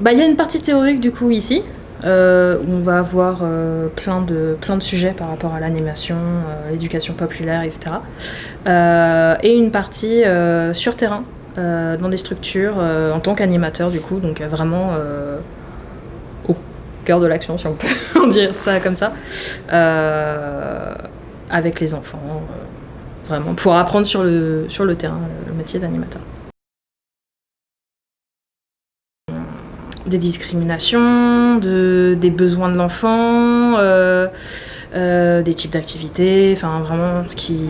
bah, y a une partie théorique du coup ici, euh, où on va avoir euh, plein, de, sujets par rapport à l'animation, euh, l'éducation populaire, etc. et une partie sur terrain, dans des structures, en tant qu'animateur du coup, donc vraiment au cœur de l'action, si on peut dire ça comme ça, avec les enfants, vraiment, pour apprendre sur le, sur le terrain le métier d'animateur. Des discriminations, de, des besoins de l'enfant, euh, euh, des types d'activités, enfin vraiment ce qui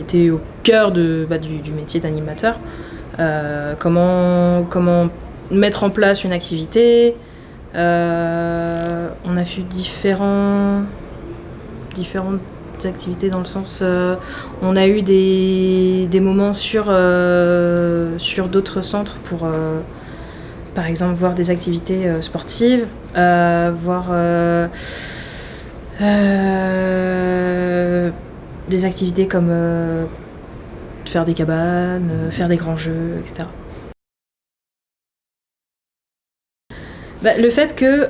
était au cœur de, bah, du, métier d'animateur. Euh, comment, mettre en place une activité. on a vu différents, différentes activités dans le sens on a eu des, moments sur d'autres centres pour par exemple voir des activités euh, sportives, euh, voir euh, des activités comme faire des cabanes, faire des grands jeux, etc. Bah, le fait que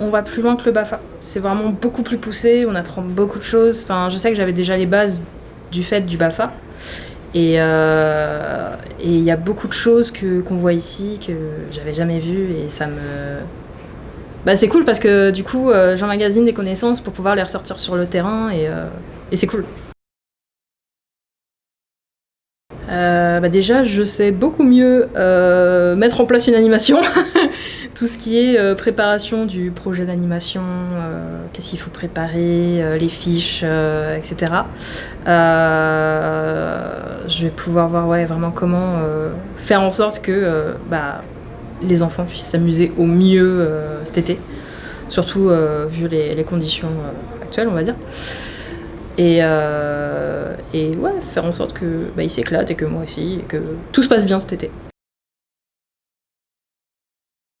on va plus loin que le BAFA, c'est vraiment beaucoup plus poussé, on apprend beaucoup de choses. Enfin, je sais que j'avais déjà les bases du fait du BAFA, euh, et il y a beaucoup de choses qu'on voit ici que j'avais jamais vues et ça me... Bah, c'est cool parce que du coup euh, j'emmagasine des connaissances pour pouvoir les ressortir sur le terrain et, euh, et c'est cool. bah déjà, je sais beaucoup mieux mettre en place une animation tout ce qui est euh, préparation du projet d'animation, euh, qu'est-ce qu'il faut préparer, euh, les fiches, etc. je vais pouvoir voir ouais, vraiment comment faire en sorte que bah, les enfants puissent s'amuser au mieux cet été, surtout vu les, conditions actuelles, on va dire. Et, et ouais, faire en sorte qu'ils bah, s'éclatent et que moi aussi, et que tout se passe bien cet été.